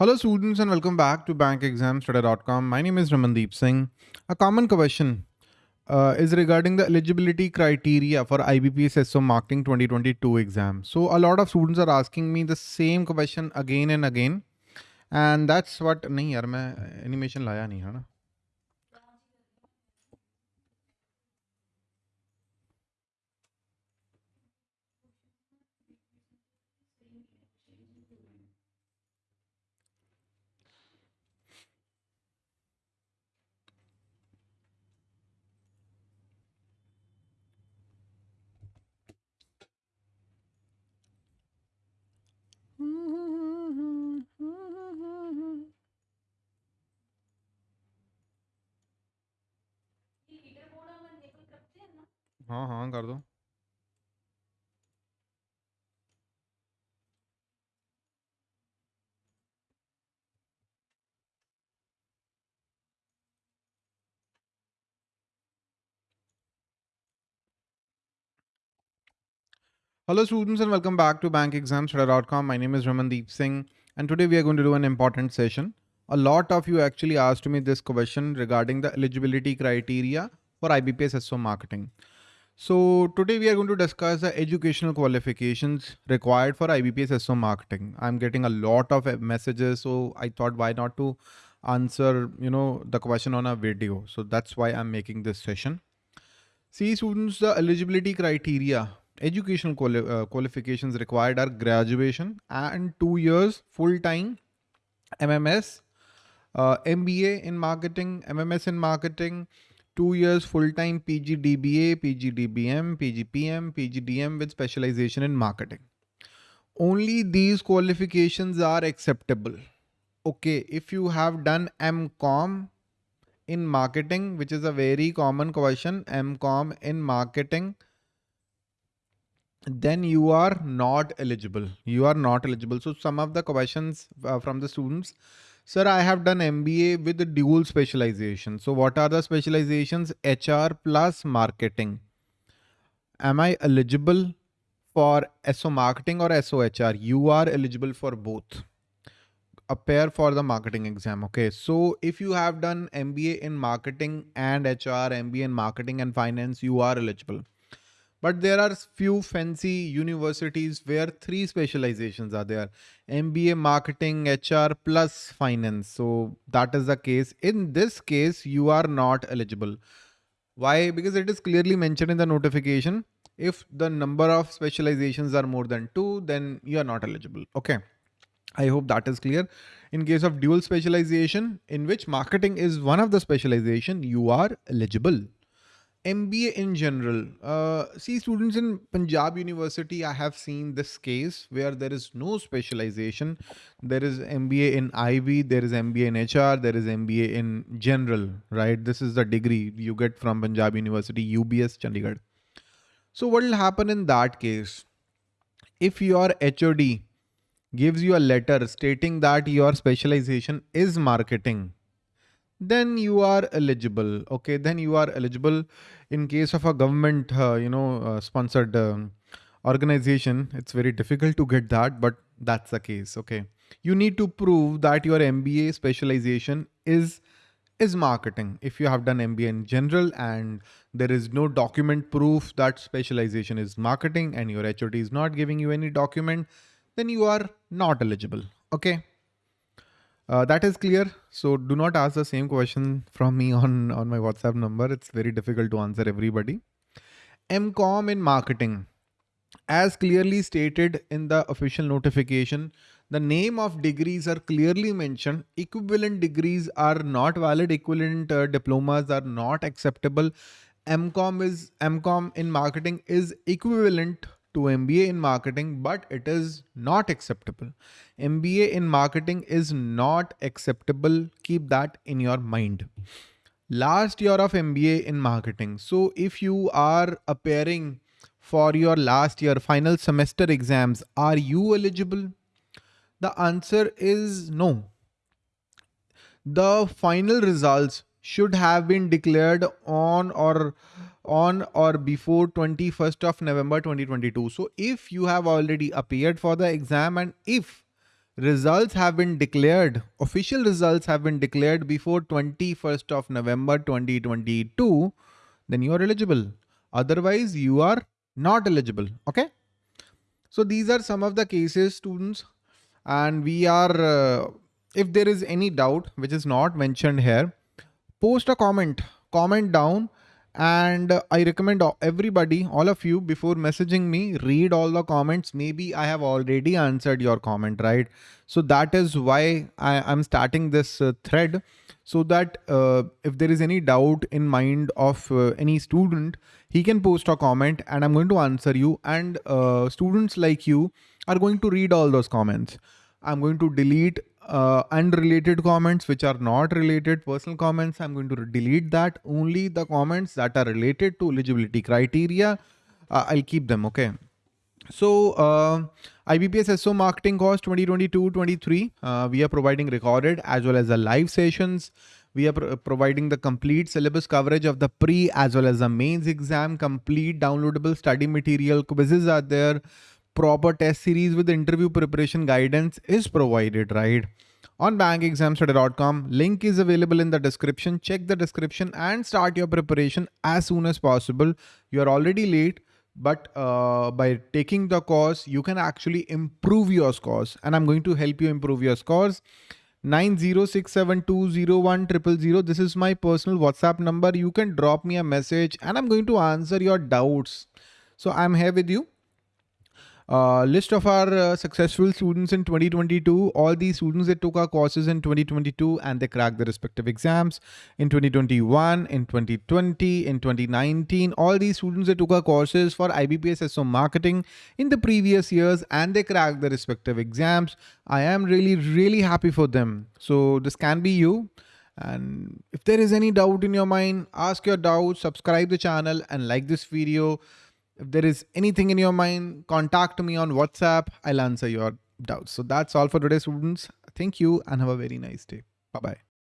Hello students and welcome back to bankexamstudy.com. My name is Ramandeep Singh. A common question uh, is regarding the eligibility criteria for IBPS SO Marketing 2022 exam. So a lot of students are asking me the same question again and again. And that's what नहीं यार मैं animation लाया नहीं है ना हाँ हाँ कर दो Hello students and welcome back to bankexamstudy.com. My name is Ramandeep Singh and today we are going to do an important session. A lot of you actually asked me this question regarding the eligibility criteria for IBPS SO marketing. So today we are going to discuss the educational qualifications required for IBPS SO marketing. I'm getting a lot of messages, so I thought why not to answer, you know, the question on a video. So that's why I'm making this session. See students, the eligibility criteria educational quali uh, qualifications required are graduation and two years full-time MMS, uh, MBA in marketing, MMS in marketing, two years full-time PGDBA, PGDBM, PGPM, PGDM with specialization in marketing. Only these qualifications are acceptable. Okay, if you have done MCOM in marketing, which is a very common question, MCOM in marketing, then you are not eligible. You are not eligible. So some of the questions uh, from the students, sir, I have done MBA with the dual specialization. So what are the specializations? HR plus marketing. Am I eligible for SO marketing or SOHR? You are eligible for both. Appear for the marketing exam. Okay. So if you have done MBA in marketing and HR, MBA in marketing and finance, you are eligible but there are few fancy universities where three specializations are there. Mba marketing hr plus finance. So that is the case. In this case you are not eligible. Why? Because it is clearly mentioned in the notification. If the number of specializations are more than two then you are not eligible. Okay. I hope that is clear. In case of dual specialization in which marketing is one of the specialization you are eligible MBA in general. Uh, see, students in Punjab University, I have seen this case where there is no specialization. There is MBA in IB, there is MBA in HR, there is MBA in general, right? This is the degree you get from Punjab University, UBS, Chandigarh. So what will happen in that case? If your HOD gives you a letter stating that your specialization is marketing, then you are eligible. Okay, then you are eligible in case of a government, uh, you know, uh, sponsored um, organization. It's very difficult to get that, but that's the case. Okay, you need to prove that your MBA specialization is is marketing. If you have done MBA in general and there is no document proof that specialization is marketing and your HOD is not giving you any document, then you are not eligible. Okay. Uh, that is clear. So do not ask the same question from me on, on my WhatsApp number. It's very difficult to answer everybody. MCOM in marketing. As clearly stated in the official notification, the name of degrees are clearly mentioned. Equivalent degrees are not valid. Equivalent uh, diplomas are not acceptable. MCOM is MCOM in marketing is equivalent to MBA in marketing, but it is not acceptable. MBA in marketing is not acceptable. Keep that in your mind. Last year of MBA in marketing. So if you are appearing for your last year final semester exams, are you eligible? The answer is no. The final results should have been declared on or on or before 21st of November 2022. So if you have already appeared for the exam and if results have been declared, official results have been declared before 21st of November 2022, then you are eligible. Otherwise, you are not eligible. Okay. So these are some of the cases students and we are, uh, if there is any doubt which is not mentioned here, post a comment, comment down and I recommend everybody, all of you before messaging me, read all the comments. Maybe I have already answered your comment, right? So that is why I, am starting this uh, thread so that uh, if there is any doubt in mind of uh, any student, he can post a comment and I'm going to answer you and uh, students like you are going to read all those comments. I'm going to delete uh, unrelated comments which are not related personal comments i'm going to delete that. Only the comments that are related to eligibility criteria uh, i'll keep them okay? So uh, IBPS SO marketing course 2022-23 uh, we are providing recorded as well as the live sessions. We are pro providing the complete syllabus coverage of the pre as well as the mains exam complete downloadable study material quizzes are there proper test series with interview preparation guidance is provided, right? On bankexamstudy.com, link is available in the description. Check the description and start your preparation as soon as possible. You are already late, but uh, by taking the course, you can actually improve your scores and I'm going to help you improve your scores. 906720100. This is my personal WhatsApp number. You can drop me a message and I'm going to answer your doubts. So I'm here with you. Uh, list of our uh, successful students in 2022. All these students that took our courses in 2022 and they cracked the respective exams in 2021, in 2020, in 2019. All these students that took our courses for IBPS SO marketing in the previous years and they cracked the respective exams. I am really, really happy for them. So this can be you. And if there is any doubt in your mind, ask your doubt, subscribe the channel and like this video. If there is anything in your mind, contact me on WhatsApp. I'll answer your doubts. So that's all for today, students. Thank you and have a very nice day. Bye-bye.